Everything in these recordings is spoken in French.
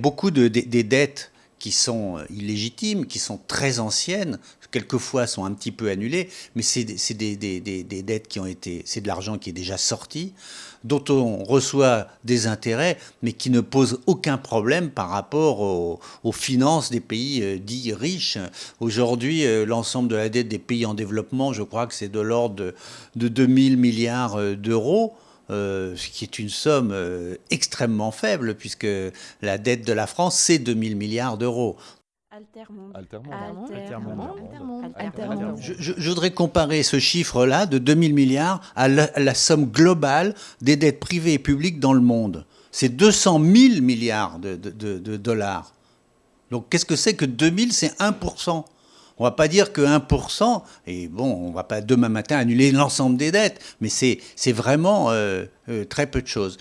beaucoup de, des dettes qui sont illégitimes, qui sont très anciennes, quelquefois sont un petit peu annulées, mais c'est des, des, des, dettes qui ont été, c'est de l'argent qui est déjà sorti, dont on reçoit des intérêts, mais qui ne posent aucun problème par rapport aux, finances des pays euh, dits riches. Aujourd'hui, euh, l'ensemble de la dette des pays en développement, je crois que c'est de l'ordre de, de 2000 milliards euh, d'euros. Euh, ce qui est une somme euh, extrêmement faible, puisque la dette de la France, c'est 2000 milliards d'euros. Je, je, voudrais comparer ce chiffre-là de 2000 milliards à la, somme globale des dettes privées et publiques dans le monde. C'est 200 000 milliards de, de dollars. Donc qu'est-ce que c'est que 2000 C'est 1%. On va pas dire que 1%, et bon, on va pas demain matin annuler l'ensemble des dettes, mais c'est vraiment euh, euh, très peu de choses.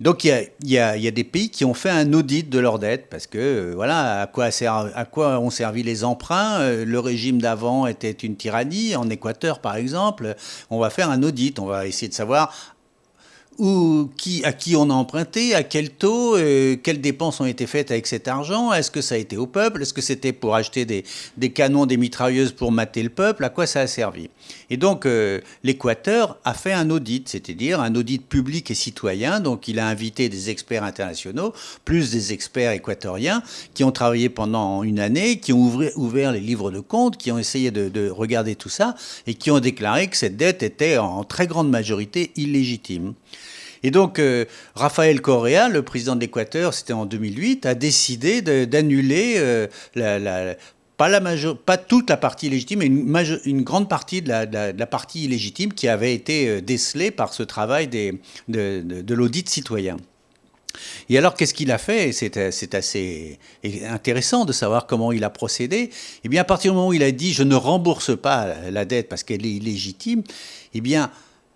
Donc il y, a, des pays qui ont fait un audit de leurs dettes parce que euh, voilà à quoi, à quoi ont servi les emprunts. le régime d'avant était une tyrannie. En Équateur par exemple, on va faire un audit. On va essayer de savoir ou qui, à qui on a emprunté, à quel taux, euh, quelles dépenses ont été faites avec cet argent, est-ce que ça a été au peuple, est-ce que c'était pour acheter des, des, canons, des mitrailleuses pour mater le peuple, à quoi ça a servi? Et donc euh, l'Équateur a fait un audit, c'est-à-dire un audit public et citoyen, donc il a invité des experts internationaux, plus des experts équatoriens, qui ont travaillé pendant une année, qui ont ouvert, ouvert les livres de comptes, qui ont essayé de, de, regarder tout ça, et qui ont déclaré que cette dette était en très grande majorité illégitime. Et donc, euh, Raphaël Correa, le président de l'Équateur, c'était en 2008, a décidé d'annuler euh, pas, la pas toute la partie légitime, mais une, une grande partie de la, partie illégitime qui avait été euh, décelée par ce travail des, de, de, l'audit citoyen. Et alors, qu'est-ce qu'il a fait? C'est assez intéressant de savoir comment il a procédé. Eh bien, à partir du moment où il a dit « je ne rembourse pas la dette parce qu'elle est illégitime », eh bien,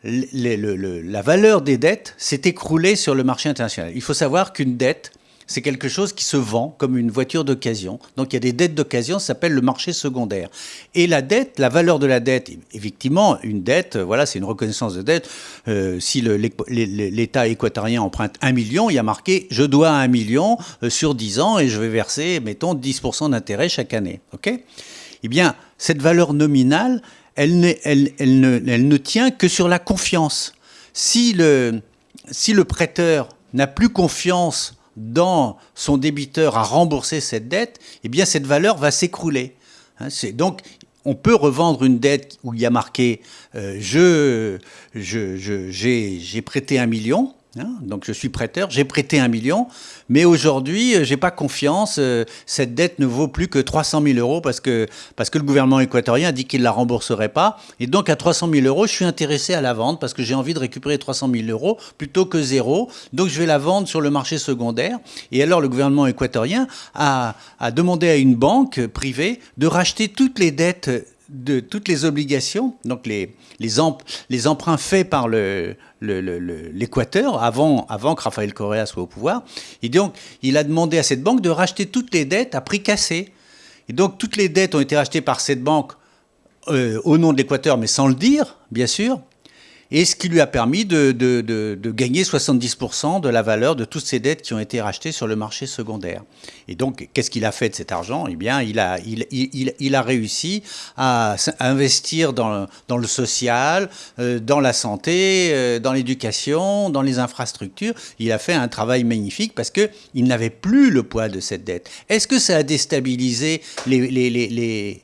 la valeur des dettes s'est écroulée sur le marché international. Il faut savoir qu'une dette, c'est quelque chose qui se vend comme une voiture d'occasion. Donc il y a des dettes d'occasion, ça s'appelle le marché secondaire. Et la dette, la valeur de la dette, effectivement, une dette, voilà, c'est une reconnaissance de dette. Euh, si l'État équatorien emprunte un million, il y a marqué je dois un million euh, sur 10 ans et je vais verser, mettons, 10% d'intérêt chaque année. OK? Eh bien, cette valeur nominale, elle ne, tient que sur la confiance. Si le, prêteur n'a plus confiance dans son débiteur à rembourser cette dette, eh bien cette valeur va s'écrouler. Hein, donc on peut revendre une dette où il y a marqué euh, je, j'ai prêté un million, Hein, donc je suis prêteur, j'ai prêté un million, mais aujourd'hui, euh, j'ai pas confiance. Euh, cette dette ne vaut plus que 300 000 euros parce que, parce que le gouvernement équatorien a dit qu'il la rembourserait pas. Et donc à 300 000 euros, je suis intéressé à la vendre parce que j'ai envie de récupérer 300 000 euros plutôt que zéro. Donc je vais la vendre sur le marché secondaire. Et alors le gouvernement équatorien a, a demandé à une banque privée de racheter toutes les dettes de toutes les obligations, donc les, les, emprunts faits par l'Équateur avant, avant que Rafael Correa soit au pouvoir. Et donc, il a demandé à cette banque de racheter toutes les dettes à prix cassé. Et donc, toutes les dettes ont été rachetées par cette banque euh, au nom de l'Équateur, mais sans le dire, bien sûr et ce qui lui a permis de, gagner 70% de la valeur de toutes ces dettes qui ont été rachetées sur le marché secondaire. Et donc, qu'est-ce qu'il a fait de cet argent? Eh bien, il a, réussi à investir dans, le social, euh, dans la santé, euh, dans l'éducation, dans les infrastructures. Il a fait un travail magnifique parce qu'il n'avait plus le poids de cette dette. Est-ce que ça a déstabilisé les,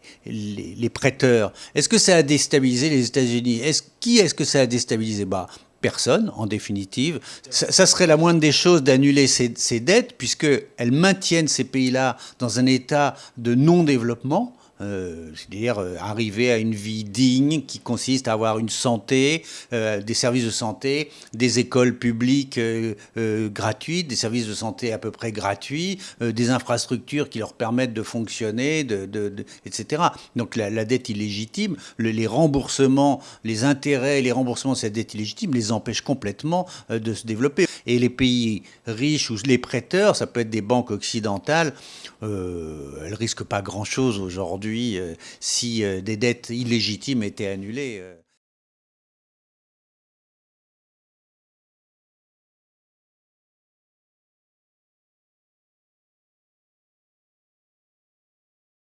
prêteurs? Est-ce que ça a déstabilisé les États-Unis? Qui est-ce que ça a déstabilisé? Bah, Personne, en définitive. Ça, serait la moindre des choses d'annuler ces, ces dettes, puisqu'elles maintiennent ces pays-là dans un état de non-développement. Euh, c'est-à-dire euh, arriver à une vie digne qui consiste à avoir une santé, euh, des services de santé, des écoles publiques gratuites, des services de santé à peu près gratuits, des infrastructures qui leur permettent de fonctionner, etc. Donc la, dette illégitime, les remboursements, les intérêts les remboursements de cette dette illégitime les empêchent complètement de se développer. Et les pays riches ou les prêteurs, ça peut être des banques occidentales, elles risquent pas grand-chose aujourd'hui euh, si euh, des dettes illégitimes étaient annulées. Euh.